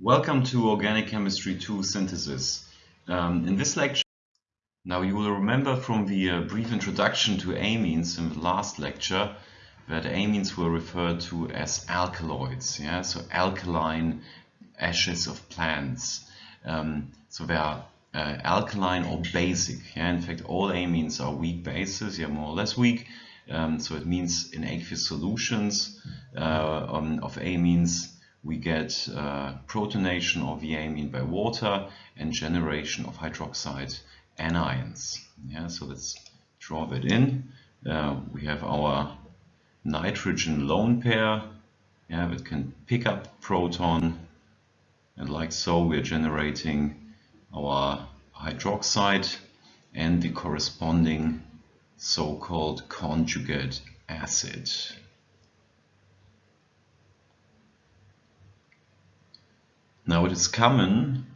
Welcome to Organic Chemistry 2 Synthesis. Um, in this lecture, now you will remember from the uh, brief introduction to amines in the last lecture that amines were referred to as alkaloids, yeah, so alkaline ashes of plants. Um, so they are uh, alkaline or basic. Yeah, in fact, all amines are weak bases, yeah, more or less weak. Um, so it means in aqueous solutions uh, um, of amines we get uh, protonation of the amine by water and generation of hydroxide anions. Yeah, so let's draw that in. Uh, we have our nitrogen lone pair yeah, that can pick up proton and like so we're generating our hydroxide and the corresponding so-called conjugate acid. Now it is common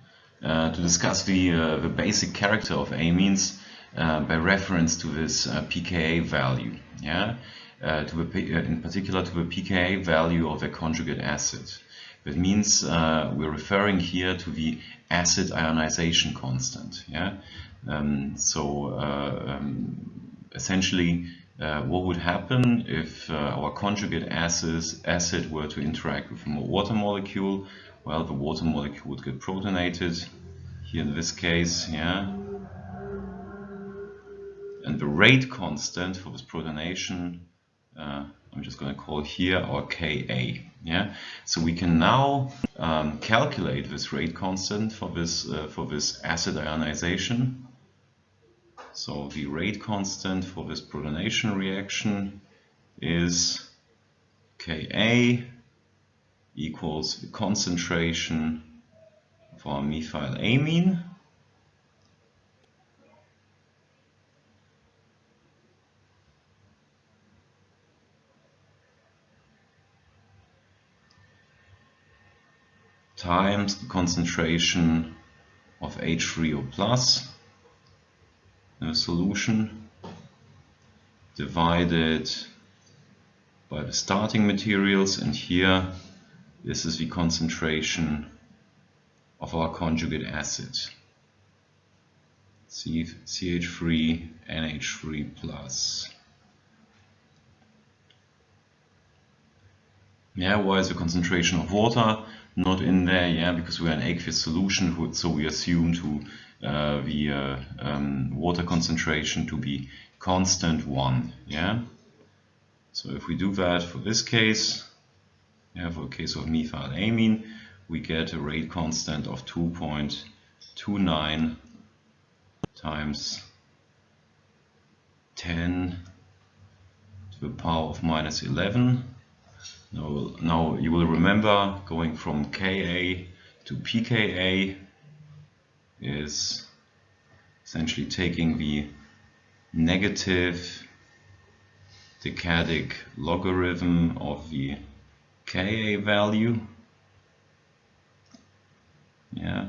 uh, to discuss the, uh, the basic character of amines uh, by reference to this uh, pKa value, yeah, uh, to the, uh, in particular to the pKa value of a conjugate acid. That means we're referring here to the acid ionization constant, yeah. Um, so um, essentially, what would happen if our conjugate acid, acid were to interact with a water molecule well, the water molecule would get protonated, here in this case, yeah. And the rate constant for this protonation, uh, I'm just going to call here our Ka, yeah. So we can now um, calculate this rate constant for this, uh, for this acid ionization. So the rate constant for this protonation reaction is Ka equals the concentration of our methylamine times the concentration of H3O plus in the solution divided by the starting materials. And here this is the concentration of our conjugate acid. CH3 NH3 plus. Yeah, why is the concentration of water not in there? Yeah, because we are an aqueous solution, so we assume to uh, the uh, um, water concentration to be constant 1. Yeah. So if we do that for this case, yeah, for a case of methylamine, we get a rate constant of 2.29 times 10 to the power of minus 11. Now, now you will remember going from Ka to pKa is essentially taking the negative decadic logarithm of the Ka value. Yeah,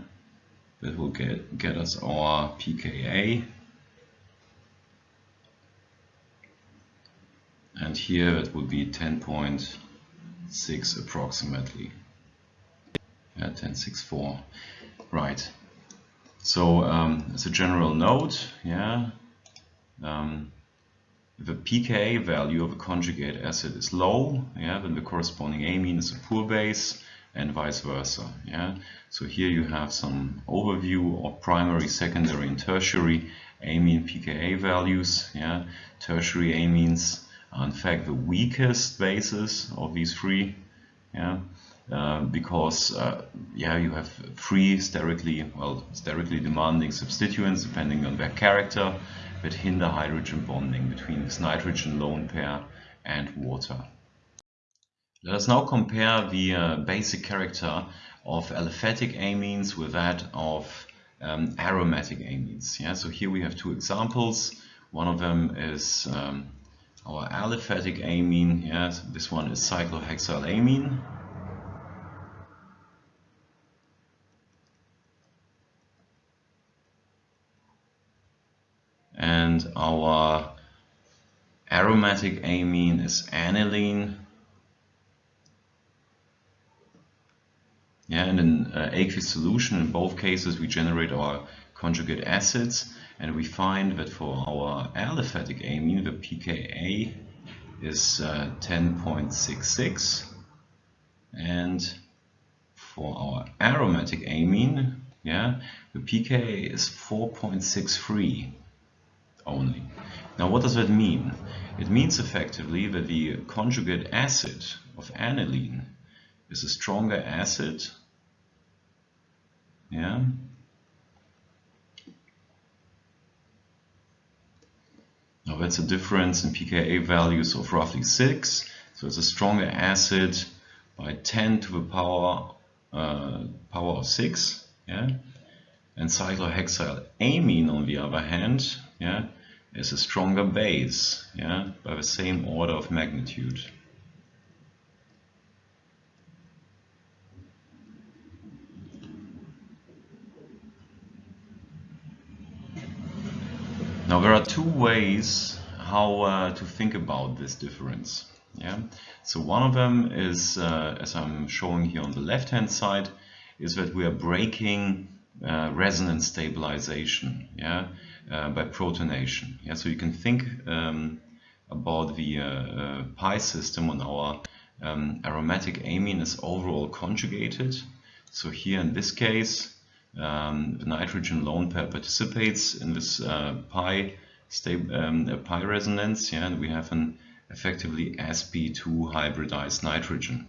that will get, get us our pKa. And here it would be 10.6 approximately. Yeah, 10.64. Right. So um, as a general note, yeah, um, the pKa value of a conjugate acid is low, yeah, then the corresponding amine is a poor base and vice versa. Yeah. So here you have some overview of primary, secondary and tertiary amine pKa values. Yeah. Tertiary amines are in fact the weakest bases of these three. Yeah. Uh, because uh, yeah, you have three sterically, well, sterically demanding substituents depending on their character that hinder hydrogen bonding between this nitrogen lone pair and water. Let us now compare the uh, basic character of aliphatic amines with that of um, aromatic amines. Yeah, so here we have two examples. One of them is um, our aliphatic amine. Yeah, this one is cyclohexylamine. And our aromatic amine is aniline. Yeah, and in uh, aqueous solution, in both cases, we generate our conjugate acids, and we find that for our aliphatic amine, the pKa is uh, 10.66, and for our aromatic amine, yeah, the pKa is 4.63 only. Now, what does that mean? It means effectively that the conjugate acid of aniline is a stronger acid, yeah, Now that's a difference in pKa values of roughly 6. So it's a stronger acid by 10 to the power uh, power of 6. Yeah? And cyclohexyl amine on the other hand yeah, is a stronger base yeah, by the same order of magnitude. Now there are two ways how uh, to think about this difference. Yeah. So one of them is, uh, as I'm showing here on the left hand side, is that we are breaking uh, resonance stabilization yeah, by protonation. Yeah. So you can think um, about the uh, uh, pi system on our um, aromatic amine is overall conjugated. So here in this case, um, the nitrogen lone pair participates in this uh, pi um, pi resonance, yeah, and we have an effectively sp2 hybridized nitrogen.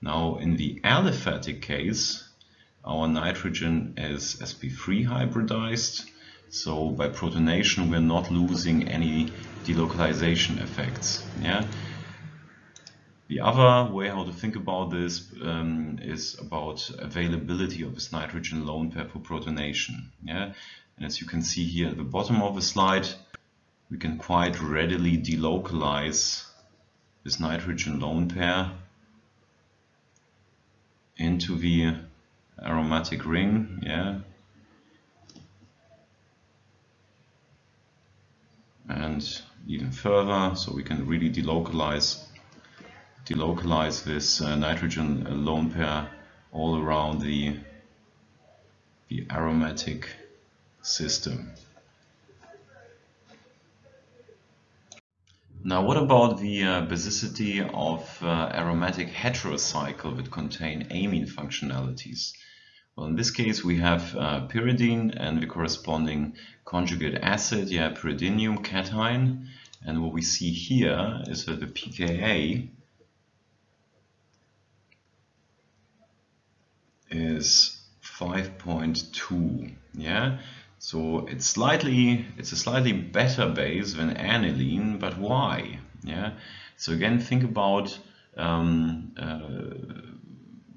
Now, in the aliphatic case, our nitrogen is sp3 hybridized, so by protonation we're not losing any delocalization effects. Yeah, the other way how to think about this um, is about availability of this nitrogen lone pair for protonation. Yeah? And as you can see here at the bottom of the slide, we can quite readily delocalize this nitrogen lone pair into the aromatic ring. Yeah? And even further, so we can really delocalize delocalize this uh, nitrogen lone pair all around the, the aromatic system. Now what about the uh, basicity of uh, aromatic heterocycle that contain amine functionalities? Well, in this case we have uh, pyridine and the corresponding conjugate acid, yeah, pyridinium cation. And what we see here is that the pKa is 5.2 yeah so it's slightly it's a slightly better base than aniline but why yeah so again think about um, uh,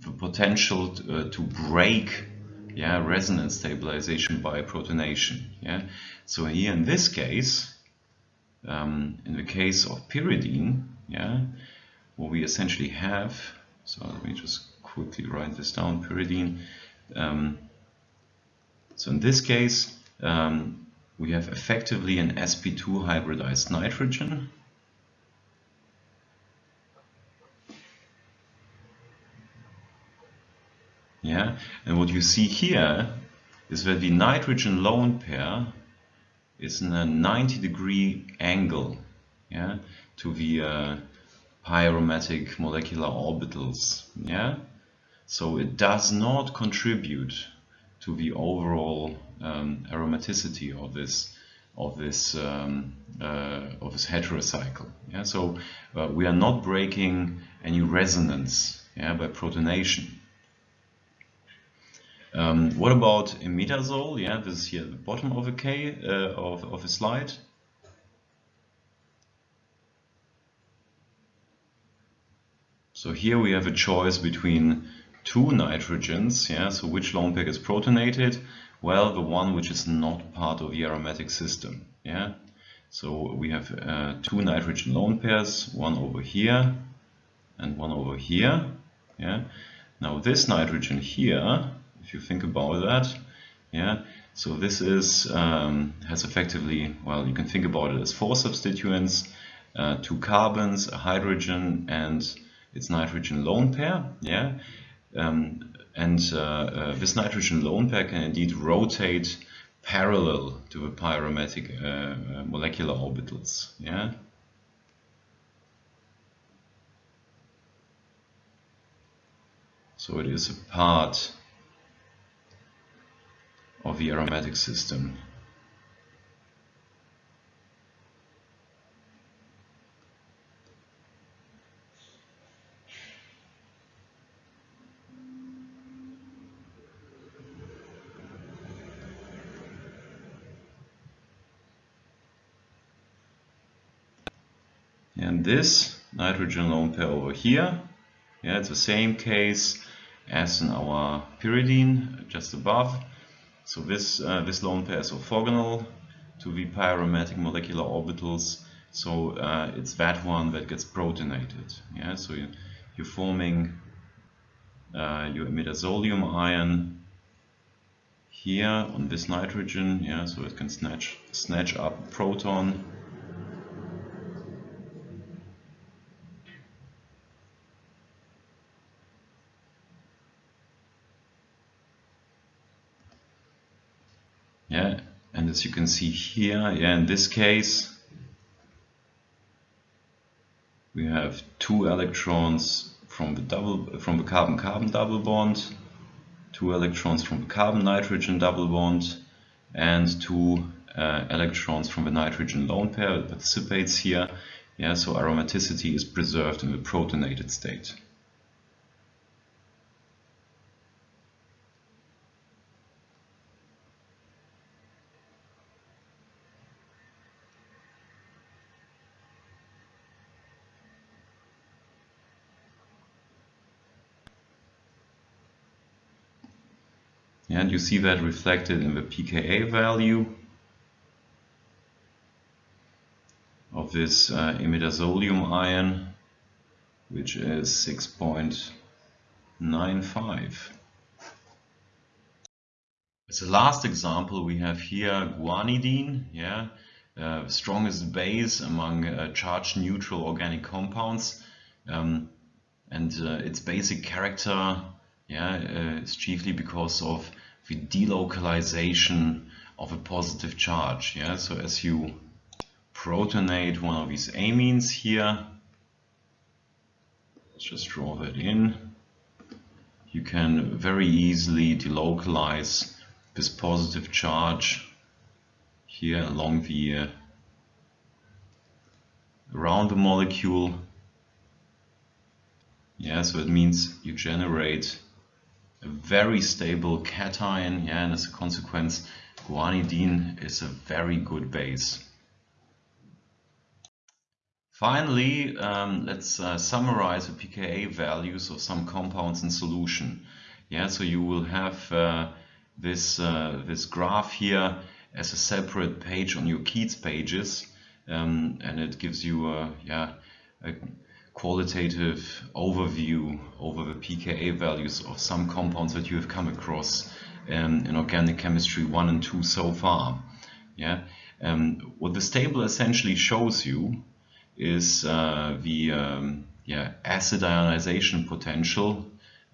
the potential to, uh, to break yeah resonance stabilization by protonation yeah so here in this case um, in the case of pyridine yeah what we essentially have so let me just quickly write this down, pyridine. Um, so in this case, um, we have effectively an sp2 hybridized nitrogen. Yeah, and what you see here is that the nitrogen lone pair is in a 90 degree angle yeah, to the uh, pi aromatic molecular orbitals. Yeah, so it does not contribute to the overall um, aromaticity of this of this um, uh, of this heterocycle. Yeah, so uh, we are not breaking any resonance yeah, by protonation. Um, what about imidazole? Yeah, this is here at the bottom of the K uh, of of the slide. So here we have a choice between two nitrogens, yeah, so which lone pair is protonated? Well, the one which is not part of the aromatic system, yeah. So we have uh, two nitrogen lone pairs, one over here and one over here, yeah. Now this nitrogen here, if you think about that, yeah, so this is um, has effectively, well, you can think about it as four substituents, uh, two carbons, a hydrogen, and its nitrogen lone pair, yeah. Um, and uh, uh, this nitrogen lone pair can indeed rotate parallel to the pi aromatic uh, molecular orbitals. Yeah. So it is a part of the aromatic system. And this nitrogen lone pair over here, yeah, it's the same case as in our pyridine just above. So this, uh, this lone pair is orthogonal to the pi aromatic molecular orbitals. So uh, it's that one that gets protonated. Yeah, so you, you're forming uh, your imidazolium ion here on this nitrogen. Yeah, so it can snatch snatch up proton yeah and as you can see here yeah in this case we have two electrons from the double from the carbon carbon double bond two electrons from the carbon nitrogen double bond and two uh, electrons from the nitrogen lone pair that participates here. Yeah so aromaticity is preserved in the protonated state and you see that reflected in the pKa value of this uh, imidazolium ion which is 6.95 as a last example we have here guanidine yeah uh, strongest base among uh, charge neutral organic compounds. Um, and uh, its basic character yeah, uh, is chiefly because of the delocalization of a positive charge. Yeah, so as you protonate one of these amines here, let's just draw that in. You can very easily delocalize this positive charge here along the uh, around the molecule. Yeah, so it means you generate a very stable cation, yeah, and as a consequence, guanidine is a very good base. Finally, um, let's uh, summarize the pKa values of some compounds in solution. Yeah, so you will have uh, this uh, this graph here as a separate page on your Keats pages, um, and it gives you a, yeah a qualitative overview over the pKa values of some compounds that you have come across um, in organic chemistry 1 and 2 so far. Yeah, um, What this table essentially shows you is uh, the um, yeah, acid ionization potential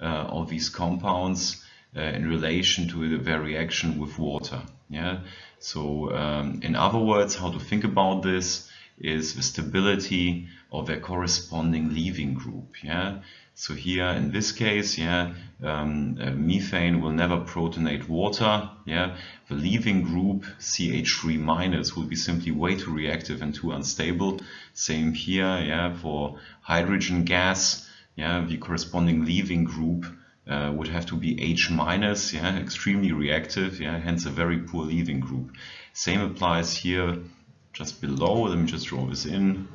uh, of these compounds uh, in relation to their reaction with water. Yeah, so um, in other words, how to think about this is the stability of their corresponding leaving group. Yeah. So here in this case, yeah, um, uh, methane will never protonate water. Yeah. The leaving group CH3 minus will be simply way too reactive and too unstable. Same here. Yeah. For hydrogen gas, yeah, the corresponding leaving group uh, would have to be H minus, yeah, extremely reactive, yeah, hence a very poor leaving group. Same applies here just below. Let me just draw this in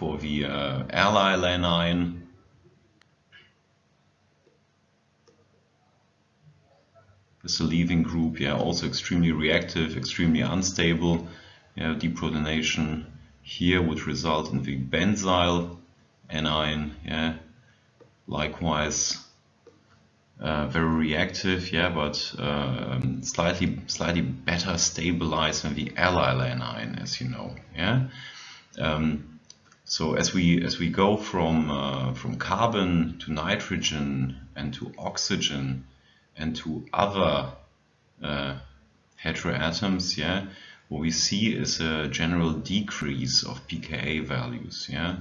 for the uh, allyl anion. A leaving group, yeah, also extremely reactive, extremely unstable. Yeah, deprotonation here would result in the benzyl anion, yeah. Likewise, uh, very reactive, yeah, but um, slightly slightly better stabilized than the allyl anion, as you know, yeah. Um, So as we as we go from uh, from carbon to nitrogen and to oxygen and to other uh, heteroatoms, yeah, what we see is a general decrease of pKa values. Yeah,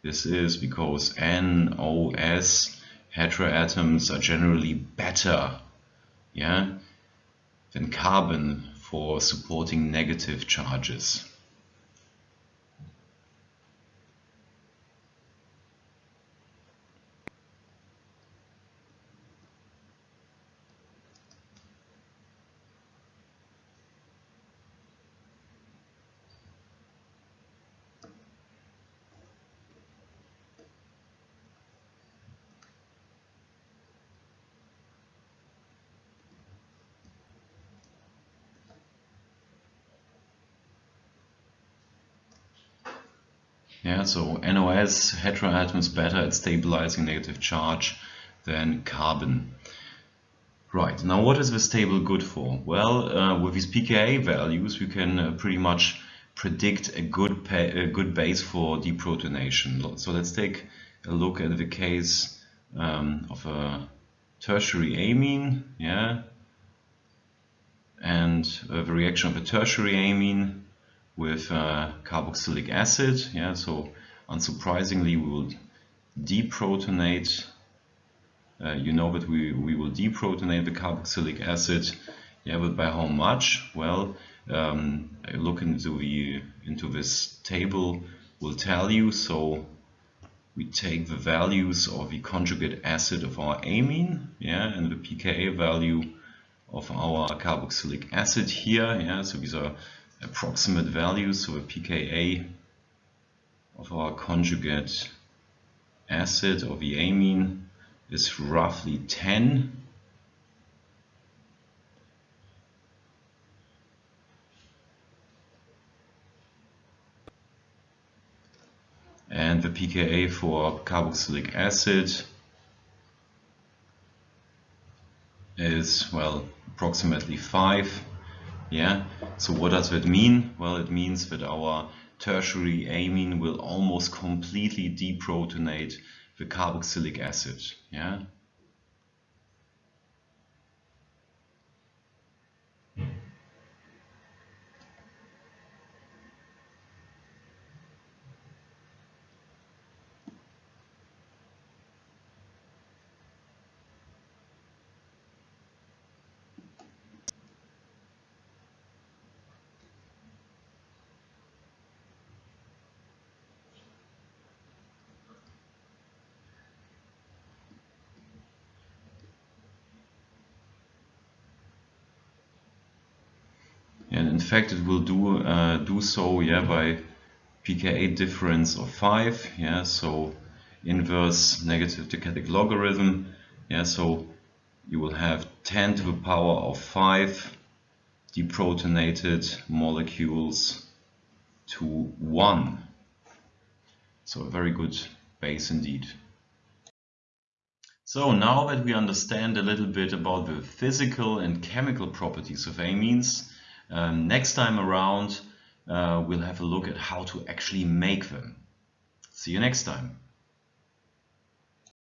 this is because NOS heteroatoms are generally better, yeah, than carbon for supporting negative charges. Yeah, so NOS heteroatoms better at stabilizing negative charge than carbon. Right, now what is this table good for? Well, uh, with these pKa values we can uh, pretty much predict a good, a good base for deprotonation. So let's take a look at the case um, of a tertiary amine, yeah, and uh, the reaction of a tertiary amine with uh, carboxylic acid. Yeah, so unsurprisingly, we will deprotonate. Uh, you know that we, we will deprotonate the carboxylic acid. Yeah, but by how much? Well, um, look into the into this table will tell you. So we take the values of the conjugate acid of our amine, yeah, and the pKa value of our carboxylic acid here. Yeah, so these are approximate values, so a pKa of our conjugate acid of the amine is roughly 10. And the pKa for carboxylic acid is, well, approximately 5. Yeah, so what does that mean? Well, it means that our tertiary amine will almost completely deprotonate the carboxylic acid. Yeah. and in fact it will do uh, do so yeah by pKa difference of 5 yeah so inverse negative decadic logarithm yeah so you will have 10 to the power of 5 deprotonated molecules to 1 so a very good base indeed. So now that we understand a little bit about the physical and chemical properties of amines um, next time around, uh, we'll have a look at how to actually make them. See you next time.